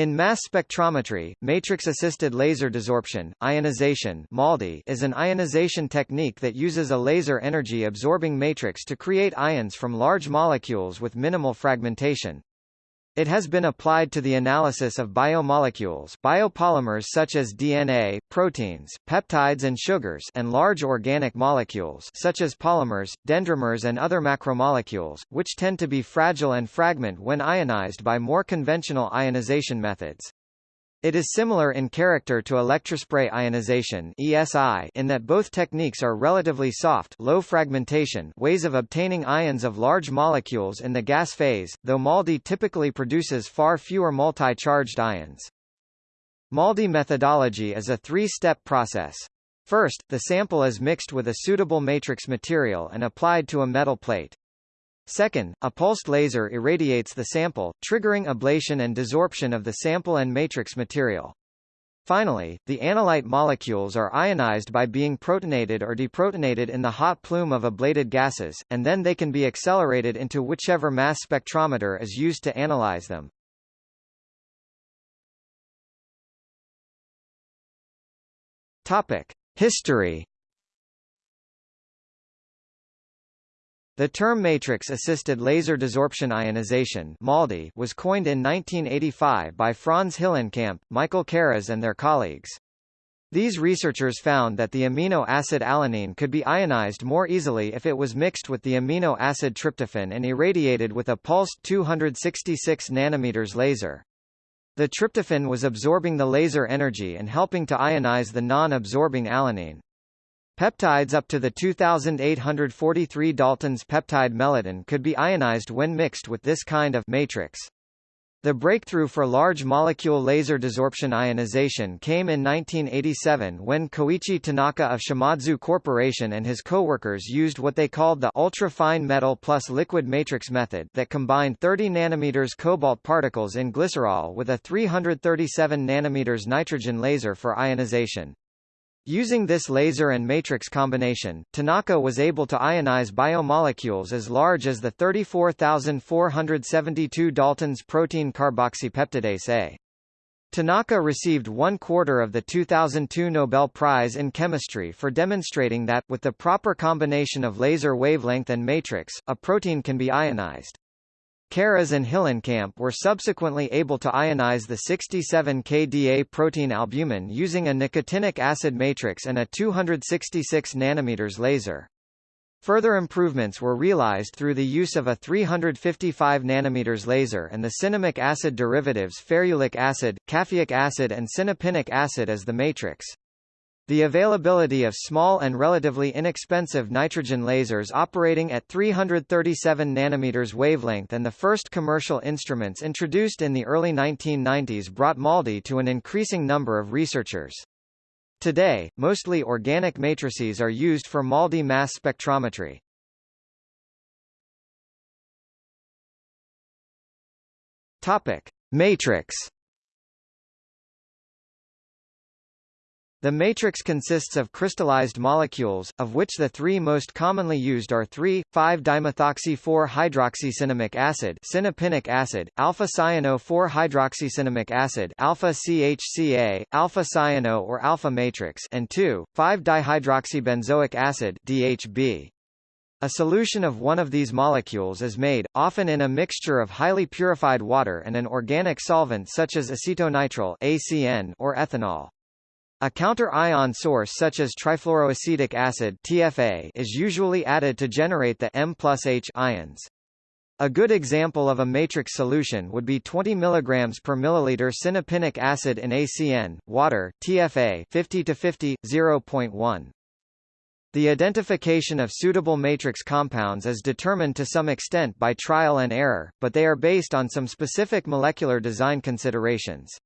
In mass spectrometry, matrix-assisted laser desorption ionization MALDI is an ionization technique that uses a laser energy-absorbing matrix to create ions from large molecules with minimal fragmentation. It has been applied to the analysis of biomolecules biopolymers such as DNA, proteins, peptides and sugars and large organic molecules such as polymers, dendrimers and other macromolecules, which tend to be fragile and fragment when ionized by more conventional ionization methods. It is similar in character to electrospray ionization ESI in that both techniques are relatively soft low fragmentation ways of obtaining ions of large molecules in the gas phase, though MALDI typically produces far fewer multi-charged ions. MALDI methodology is a three-step process. First, the sample is mixed with a suitable matrix material and applied to a metal plate. Second, a pulsed laser irradiates the sample, triggering ablation and desorption of the sample and matrix material. Finally, the analyte molecules are ionized by being protonated or deprotonated in the hot plume of ablated gases, and then they can be accelerated into whichever mass spectrometer is used to analyze them. Topic: History The term matrix-assisted laser desorption ionization MALDI was coined in 1985 by Franz Hillenkamp, Michael Karas and their colleagues. These researchers found that the amino acid alanine could be ionized more easily if it was mixed with the amino acid tryptophan and irradiated with a pulsed 266 nanometers laser. The tryptophan was absorbing the laser energy and helping to ionize the non-absorbing alanine. Peptides up to the 2843 Daltons peptide melittin could be ionized when mixed with this kind of matrix. The breakthrough for large molecule laser desorption ionization came in 1987 when Koichi Tanaka of Shimadzu Corporation and his co-workers used what they called the ultra-fine metal plus liquid matrix method that combined 30 nanometers cobalt particles in glycerol with a 337 nanometers nitrogen laser for ionization. Using this laser and matrix combination, Tanaka was able to ionize biomolecules as large as the 34,472 Daltons protein carboxypeptidase A. Tanaka received one quarter of the 2002 Nobel Prize in Chemistry for demonstrating that, with the proper combination of laser wavelength and matrix, a protein can be ionized. Karas and Hillenkamp were subsequently able to ionize the 67 kDa protein albumin using a nicotinic acid matrix and a 266 nanometers laser. Further improvements were realized through the use of a 355 nanometers laser and the cinnamic acid derivatives ferulic acid, caffeic acid and sinapinic acid as the matrix. The availability of small and relatively inexpensive nitrogen lasers operating at 337 nanometers wavelength and the first commercial instruments introduced in the early 1990s brought MALDI to an increasing number of researchers. Today, mostly organic matrices are used for MALDI mass spectrometry. Topic: Matrix The matrix consists of crystallized molecules, of which the three most commonly used are 3,5-dimethoxy-4-hydroxycinnamic acid sinapinic acid, alpha-cyano-4-hydroxycinnamic acid alpha-CHCA, alpha-cyano or alpha matrix and 2,5-dihydroxybenzoic acid DHB. A solution of one of these molecules is made, often in a mixture of highly purified water and an organic solvent such as acetonitrile ACN or ethanol. A counter-ion source such as trifluoroacetic acid TFA is usually added to generate the M plus H ions. A good example of a matrix solution would be 20 mg per milliliter sinapinic acid in ACN, water, TFA 50 to 50, 0.1. The identification of suitable matrix compounds is determined to some extent by trial and error, but they are based on some specific molecular design considerations.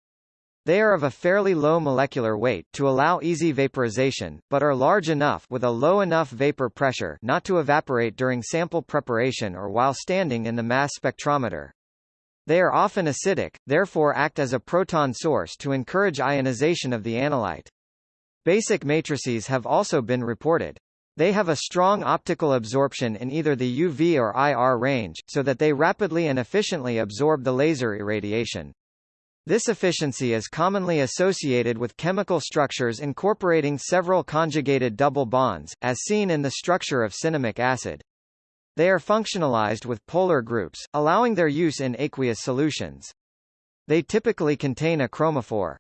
They are of a fairly low molecular weight to allow easy vaporization, but are large enough with a low enough vapor pressure not to evaporate during sample preparation or while standing in the mass spectrometer. They are often acidic, therefore act as a proton source to encourage ionization of the analyte. Basic matrices have also been reported. They have a strong optical absorption in either the UV or IR range, so that they rapidly and efficiently absorb the laser irradiation. This efficiency is commonly associated with chemical structures incorporating several conjugated double bonds, as seen in the structure of cinnamic acid. They are functionalized with polar groups, allowing their use in aqueous solutions. They typically contain a chromophore.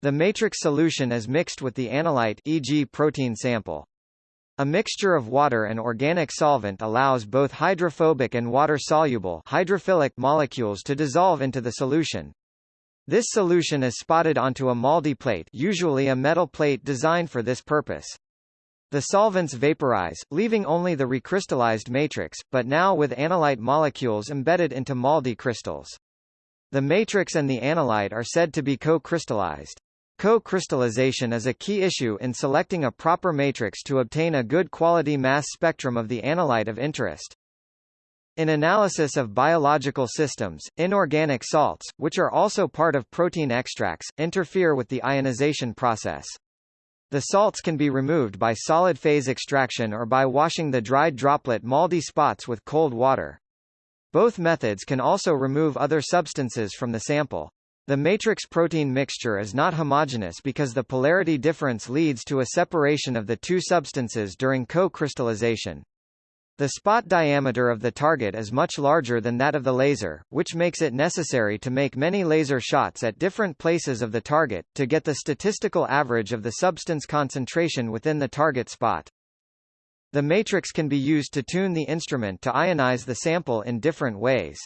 The matrix solution is mixed with the analyte e.g. protein sample. A mixture of water and organic solvent allows both hydrophobic and water-soluble hydrophilic molecules to dissolve into the solution. This solution is spotted onto a MALDI plate usually a metal plate designed for this purpose. The solvents vaporize, leaving only the recrystallized matrix, but now with analyte molecules embedded into MALDI crystals. The matrix and the analyte are said to be co-crystallized. Co-crystallization is a key issue in selecting a proper matrix to obtain a good quality mass spectrum of the analyte of interest. In analysis of biological systems, inorganic salts, which are also part of protein extracts, interfere with the ionization process. The salts can be removed by solid phase extraction or by washing the dried droplet MALDI spots with cold water. Both methods can also remove other substances from the sample. The matrix protein mixture is not homogeneous because the polarity difference leads to a separation of the two substances during co-crystallization. The spot diameter of the target is much larger than that of the laser, which makes it necessary to make many laser shots at different places of the target, to get the statistical average of the substance concentration within the target spot. The matrix can be used to tune the instrument to ionize the sample in different ways.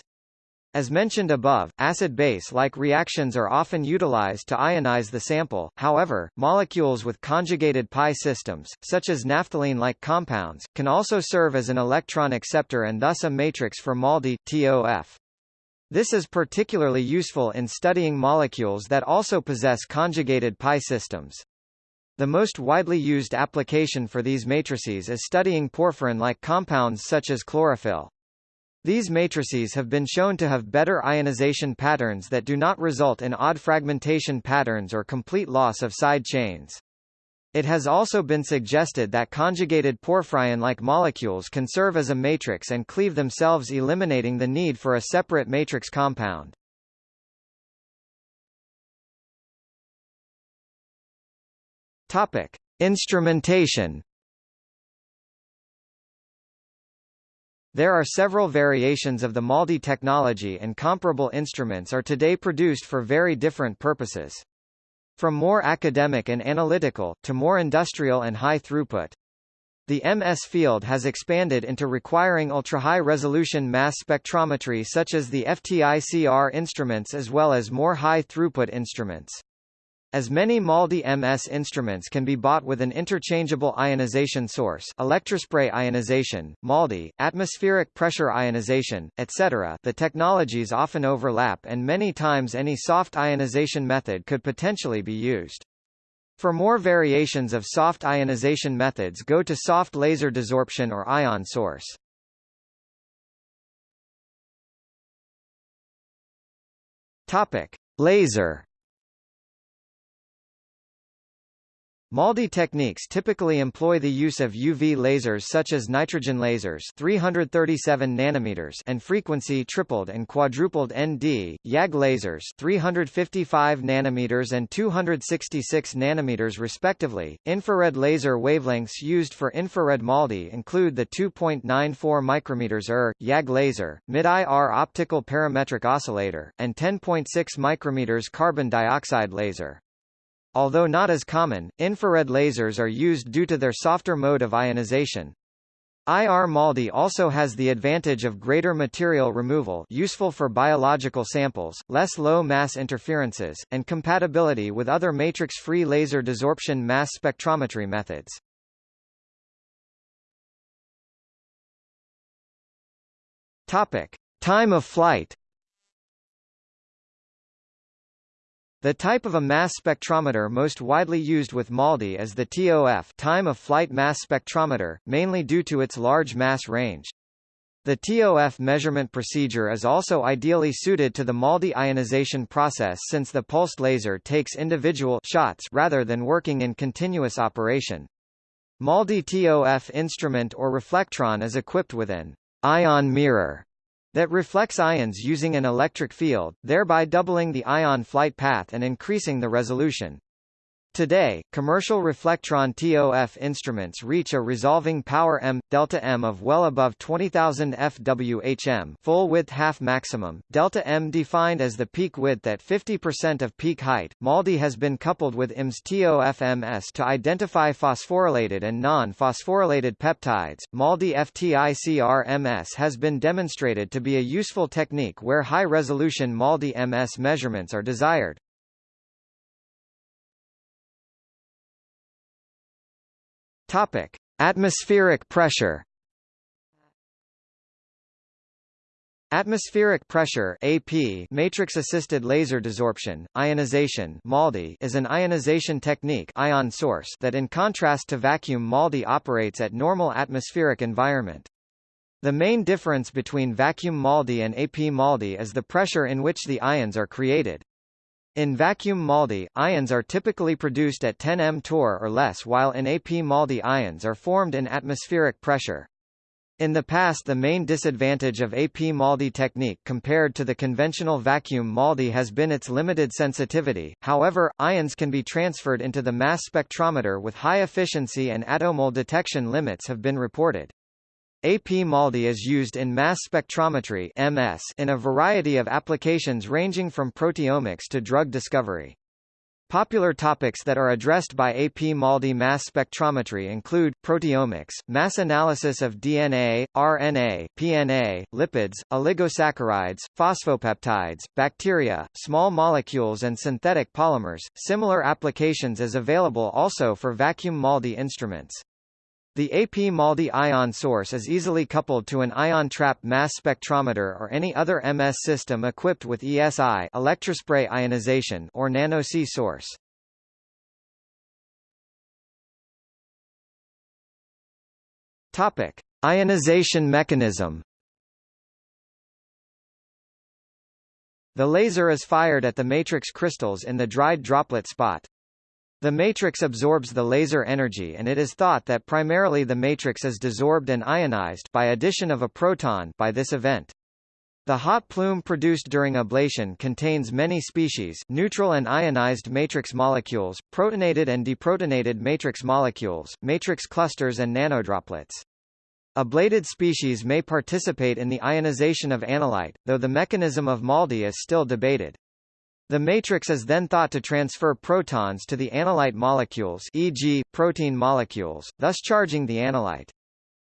As mentioned above, acid-base-like reactions are often utilized to ionize the sample, however, molecules with conjugated pi systems, such as naphthalene-like compounds, can also serve as an electron acceptor and thus a matrix for MALDI, TOF. This is particularly useful in studying molecules that also possess conjugated pi systems. The most widely used application for these matrices is studying porphyrin-like compounds such as chlorophyll. These matrices have been shown to have better ionization patterns that do not result in odd fragmentation patterns or complete loss of side chains. It has also been suggested that conjugated porphyrin-like molecules can serve as a matrix and cleave themselves eliminating the need for a separate matrix compound. Topic: Instrumentation There are several variations of the MALDI technology and comparable instruments are today produced for very different purposes. From more academic and analytical, to more industrial and high throughput. The MS field has expanded into requiring ultra-high resolution mass spectrometry such as the FTICR instruments as well as more high-throughput instruments. As many MALDI MS instruments can be bought with an interchangeable ionization source electrospray ionization, MALDI, atmospheric pressure ionization, etc. the technologies often overlap and many times any soft ionization method could potentially be used. For more variations of soft ionization methods go to soft laser desorption or ion source. Topic. Laser MALDI techniques typically employ the use of UV lasers such as nitrogen lasers 337 nanometers and frequency tripled and quadrupled ND, YAG lasers 355 nanometers and 266 nanometers respectively. Infrared laser wavelengths used for infrared MALDI include the 2.94 micrometers ER, YAG laser, mid-IR optical parametric oscillator, and 10.6 micrometers carbon dioxide laser. Although not as common, infrared lasers are used due to their softer mode of ionization. IR MALDI also has the advantage of greater material removal useful for biological samples, less low-mass interferences, and compatibility with other matrix-free laser desorption mass spectrometry methods. Topic. Time of flight The type of a mass spectrometer most widely used with MALDI is the TOF time of flight mass spectrometer, mainly due to its large mass range. The TOF measurement procedure is also ideally suited to the MALDI ionization process since the pulsed laser takes individual shots rather than working in continuous operation. MALDI TOF instrument or reflectron is equipped with an ion mirror that reflects ions using an electric field, thereby doubling the ion flight path and increasing the resolution. Today, commercial reflectron TOF instruments reach a resolving power m delta m of well above 20000 FWHM, full width half maximum, delta m defined as the peak width at 50% of peak height. MALDI has been coupled with IMS TOF-MS to identify phosphorylated and non-phosphorylated peptides. MALDI FTICR-MS has been demonstrated to be a useful technique where high-resolution MALDI-MS measurements are desired. Topic: Atmospheric pressure. Atmospheric pressure AP matrix-assisted laser desorption, ionization MALDI is an ionization technique ion source that in contrast to vacuum MALDI operates at normal atmospheric environment. The main difference between vacuum MALDI and AP MALDI is the pressure in which the ions are created. In vacuum MALDI, ions are typically produced at 10 m torr or less while in AP MALDI ions are formed in atmospheric pressure. In the past the main disadvantage of AP MALDI technique compared to the conventional vacuum MALDI has been its limited sensitivity, however, ions can be transferred into the mass spectrometer with high efficiency and attomole detection limits have been reported. AP MALDI is used in mass spectrometry MS in a variety of applications ranging from proteomics to drug discovery. Popular topics that are addressed by AP MALDI mass spectrometry include, proteomics, mass analysis of DNA, RNA, PNA, lipids, oligosaccharides, phosphopeptides, bacteria, small molecules and synthetic polymers. Similar applications is available also for vacuum MALDI instruments. The AP MALDI ion source is easily coupled to an ion trap mass spectrometer or any other MS system equipped with ESI electrospray ionization or nano-C source. Topic: Ionization mechanism. The laser is fired at the matrix crystals in the dried droplet spot. The matrix absorbs the laser energy and it is thought that primarily the matrix is desorbed and ionized by addition of a proton by this event. The hot plume produced during ablation contains many species neutral and ionized matrix molecules, protonated and deprotonated matrix molecules, matrix clusters and nanodroplets. Ablated species may participate in the ionization of analyte, though the mechanism of MALDI is still debated. The matrix is then thought to transfer protons to the analyte molecules e.g., protein molecules, thus charging the analyte.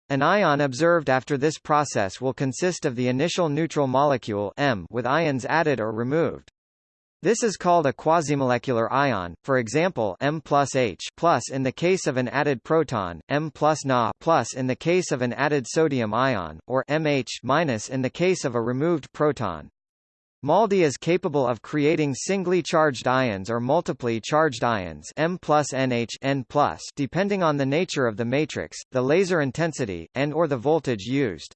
An ion observed after this process will consist of the initial neutral molecule M with ions added or removed. This is called a quasimolecular ion, for example M plus H plus in the case of an added proton, M plus Na plus in the case of an added sodium ion, or MH minus in the case of a removed proton. MALDI is capable of creating singly charged ions or multiply charged ions M plus NH N plus depending on the nature of the matrix, the laser intensity, and or the voltage used.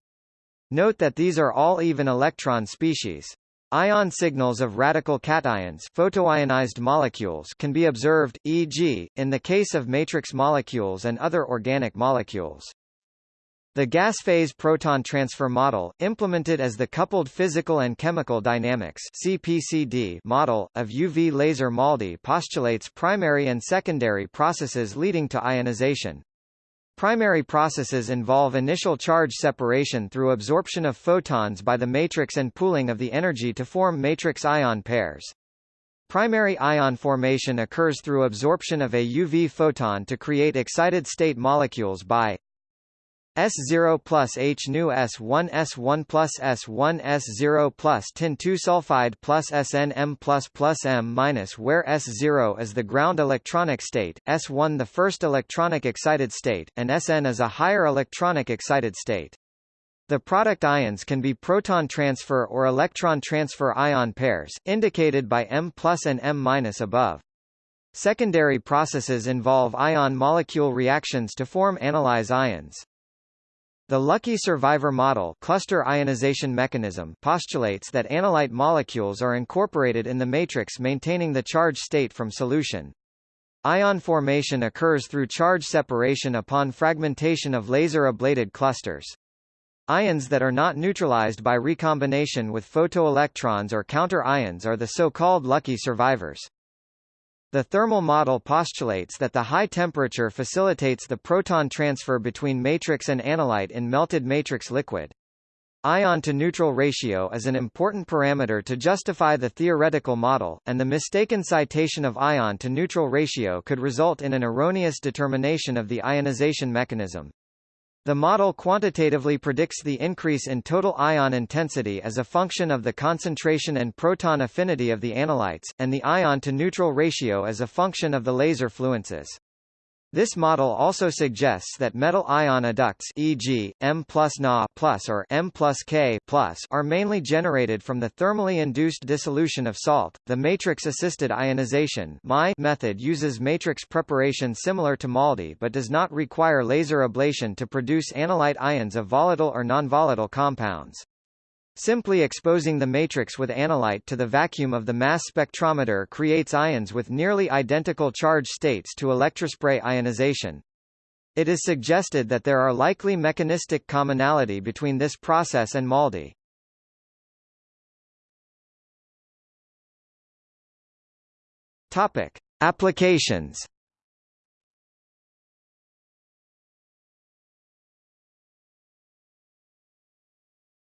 Note that these are all even electron species. Ion signals of radical cations photoionized molecules can be observed, e.g., in the case of matrix molecules and other organic molecules. The gas phase proton transfer model, implemented as the coupled physical and chemical dynamics (CPCD) model of UV laser MALDI postulates primary and secondary processes leading to ionization. Primary processes involve initial charge separation through absorption of photons by the matrix and pooling of the energy to form matrix ion pairs. Primary ion formation occurs through absorption of a UV photon to create excited state molecules by S0 plus H nu S1 S1 plus S1 S0 plus tin 2 sulfide plus SNM plus plus M minus where S0 is the ground electronic state, S1 the first electronic excited state, and Sn is a higher electronic excited state. The product ions can be proton transfer or electron transfer ion pairs, indicated by M plus and M minus above. Secondary processes involve ion molecule reactions to form analyte ions. The lucky survivor model cluster ionization mechanism postulates that analyte molecules are incorporated in the matrix maintaining the charge state from solution. Ion formation occurs through charge separation upon fragmentation of laser ablated clusters. Ions that are not neutralized by recombination with photoelectrons or counter-ions are the so-called lucky survivors. The thermal model postulates that the high temperature facilitates the proton transfer between matrix and analyte in melted matrix liquid. Ion-to-neutral ratio is an important parameter to justify the theoretical model, and the mistaken citation of ion-to-neutral ratio could result in an erroneous determination of the ionization mechanism. The model quantitatively predicts the increase in total ion intensity as a function of the concentration and proton affinity of the analytes, and the ion-to-neutral ratio as a function of the laser fluences. This model also suggests that metal ion adducts e.g., M plus Na plus or M plus K plus are mainly generated from the thermally induced dissolution of salt. The matrix-assisted ionization method uses matrix preparation similar to MALDI but does not require laser ablation to produce analyte ions of volatile or nonvolatile compounds. Simply exposing the matrix with analyte to the vacuum of the mass spectrometer creates ions with nearly identical charge states to electrospray ionization. It is suggested that there are likely mechanistic commonality between this process and MALDI. Topic: Applications.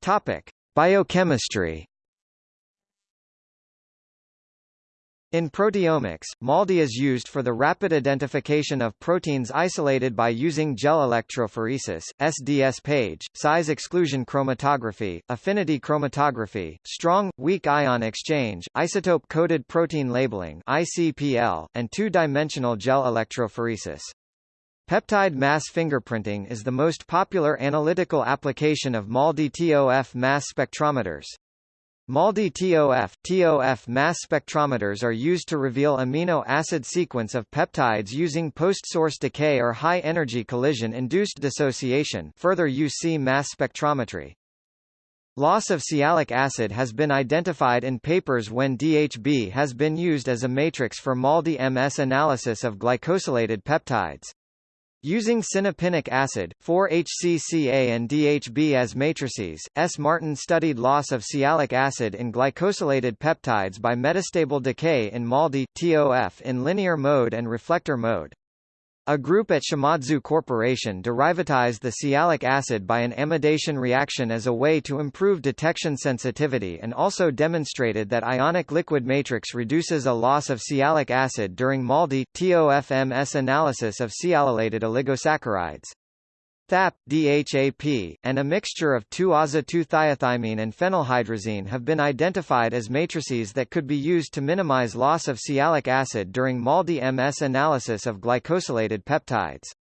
Topic: Biochemistry In proteomics, MALDI is used for the rapid identification of proteins isolated by using gel electrophoresis, SDS page, size exclusion chromatography, affinity chromatography, strong, weak ion exchange, isotope-coded protein labeling ICPL, and two-dimensional gel electrophoresis. Peptide mass fingerprinting is the most popular analytical application of MALDI-TOF mass spectrometers. MALDI-TOF TOF mass spectrometers are used to reveal amino acid sequence of peptides using post-source decay or high-energy collision-induced dissociation further UC mass spectrometry. Loss of sialic acid has been identified in papers when DHB has been used as a matrix for MALDI-MS analysis of glycosylated peptides. Using sinapinic acid, 4-HCCA and DHB as matrices, S. Martin studied loss of sialic acid in glycosylated peptides by metastable decay in MALDI, TOF in linear mode and reflector mode. A group at Shimadzu Corporation derivatized the sialic acid by an amidation reaction as a way to improve detection sensitivity and also demonstrated that ionic liquid matrix reduces a loss of sialic acid during MALDI, TOFMS analysis of sialylated oligosaccharides. THAP, DHAP, and a mixture of 2-aza-2-thiothymine and phenylhydrazine have been identified as matrices that could be used to minimize loss of sialic acid during MALDI-MS analysis of glycosylated peptides.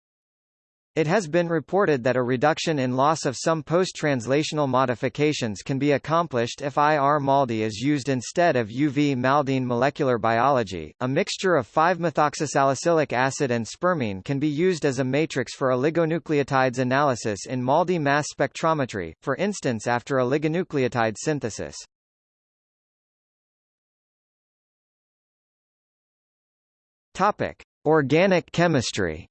It has been reported that a reduction in loss of some post-translational modifications can be accomplished if IR-MALDI is used instead of UV-MALDine molecular biology. A mixture of 5-methoxysalicylic acid and spermine can be used as a matrix for oligonucleotides analysis in MALDI mass spectrometry, for instance after oligonucleotide synthesis. Topic: Organic chemistry.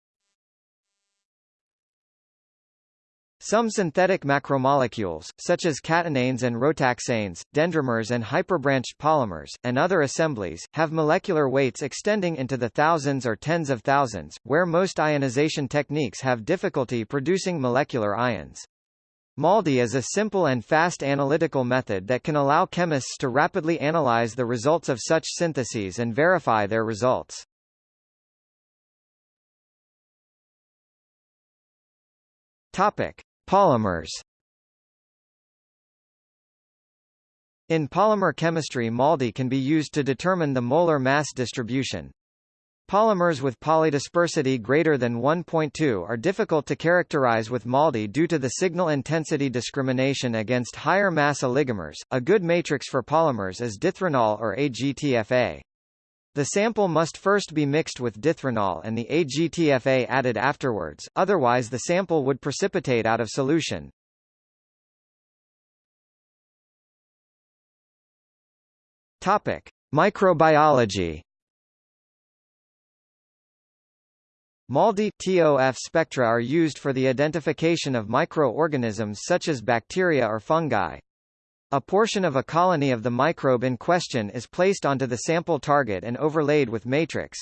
Some synthetic macromolecules, such as catenanes and rotaxanes, dendrimers and hyperbranched polymers, and other assemblies, have molecular weights extending into the thousands or tens of thousands, where most ionization techniques have difficulty producing molecular ions. MALDI is a simple and fast analytical method that can allow chemists to rapidly analyze the results of such syntheses and verify their results. Topic: Polymers In polymer chemistry MALDI can be used to determine the molar mass distribution. Polymers with polydispersity greater than 1.2 are difficult to characterize with MALDI due to the signal intensity discrimination against higher mass oligomers. A good matrix for polymers is dithranol or AGTFA. The sample must first be mixed with dithranol and the AGTFA added afterwards, otherwise the sample would precipitate out of solution. Topic: Microbiology MALDI TOF spectra are used for the identification of microorganisms such as bacteria or fungi. A portion of a colony of the microbe in question is placed onto the sample target and overlaid with matrix.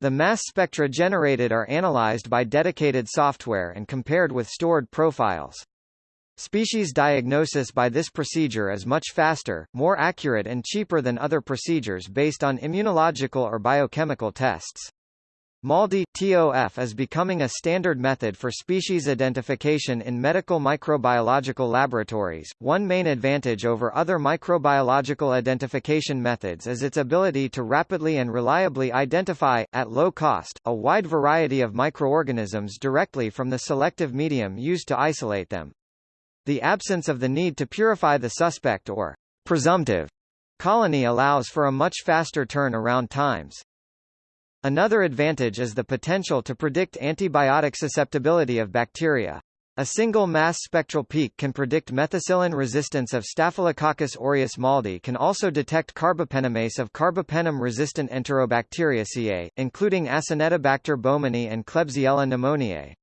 The mass spectra generated are analyzed by dedicated software and compared with stored profiles. Species diagnosis by this procedure is much faster, more accurate and cheaper than other procedures based on immunological or biochemical tests. MALDI TOF is becoming a standard method for species identification in medical microbiological laboratories. One main advantage over other microbiological identification methods is its ability to rapidly and reliably identify, at low cost, a wide variety of microorganisms directly from the selective medium used to isolate them. The absence of the need to purify the suspect or presumptive colony allows for a much faster turn-around times. Another advantage is the potential to predict antibiotic susceptibility of bacteria. A single mass spectral peak can predict methicillin resistance of Staphylococcus aureus maldi can also detect carbapenemase of carbapenem-resistant Enterobacteriaceae, including Acinetobacter baumannii and Klebsiella pneumoniae.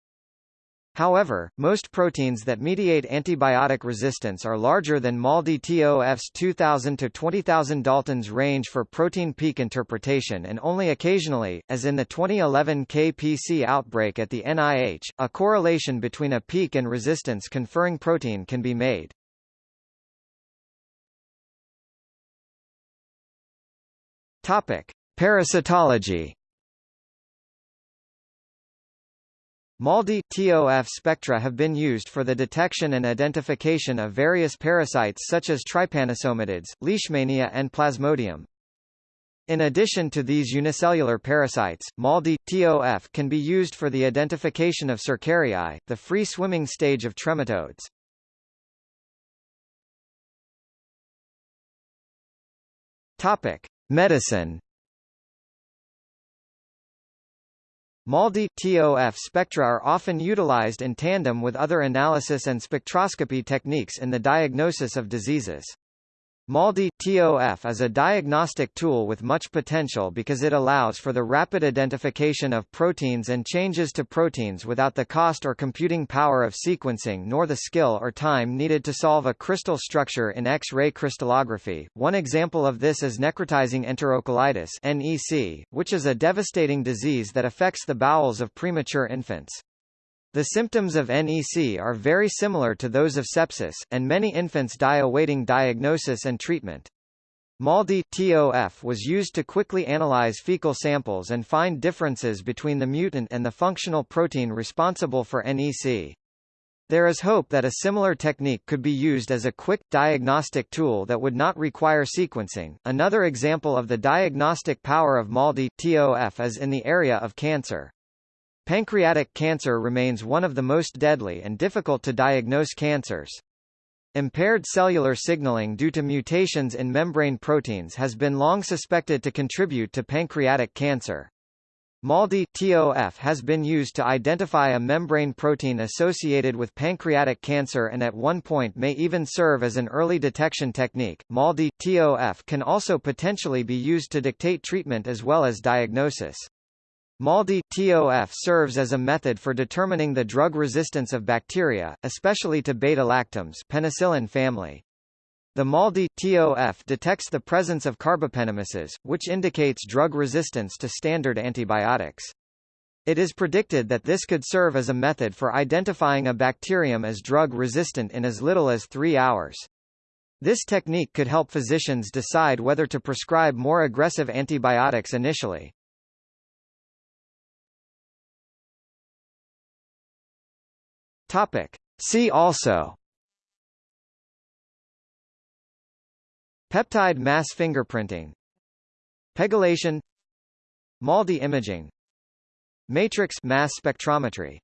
However, most proteins that mediate antibiotic resistance are larger than MALDI TOF's 2000 to 20,000 Dalton's range for protein peak interpretation and only occasionally, as in the 2011 KPC outbreak at the NIH, a correlation between a peak and resistance conferring protein can be made. Topic: Parasitology MALDI TOF spectra have been used for the detection and identification of various parasites such as trypanosomatids, leishmania and plasmodium. In addition to these unicellular parasites, MALDI TOF can be used for the identification of Cercariae, the free-swimming stage of trematodes. Topic: Medicine MALDI TOF spectra are often utilized in tandem with other analysis and spectroscopy techniques in the diagnosis of diseases. MALDI TOF is a diagnostic tool with much potential because it allows for the rapid identification of proteins and changes to proteins without the cost or computing power of sequencing nor the skill or time needed to solve a crystal structure in X-ray crystallography. One example of this is necrotizing enterocolitis (NEC), which is a devastating disease that affects the bowels of premature infants. The symptoms of NEC are very similar to those of sepsis, and many infants die awaiting diagnosis and treatment. MALDI TOF was used to quickly analyze fecal samples and find differences between the mutant and the functional protein responsible for NEC. There is hope that a similar technique could be used as a quick, diagnostic tool that would not require sequencing. Another example of the diagnostic power of MALDI TOF is in the area of cancer. Pancreatic cancer remains one of the most deadly and difficult to diagnose cancers. Impaired cellular signaling due to mutations in membrane proteins has been long suspected to contribute to pancreatic cancer. MALDI TOF has been used to identify a membrane protein associated with pancreatic cancer and at one point may even serve as an early detection technique. MALDI TOF can also potentially be used to dictate treatment as well as diagnosis. MALDI TOF serves as a method for determining the drug resistance of bacteria, especially to beta-lactams penicillin family. The MALDI TOF detects the presence of carbapenemases, which indicates drug resistance to standard antibiotics. It is predicted that this could serve as a method for identifying a bacterium as drug-resistant in as little as three hours. This technique could help physicians decide whether to prescribe more aggressive antibiotics initially. Topic. See also. Peptide mass fingerprinting. Pegylation. MALDI imaging. Matrix mass spectrometry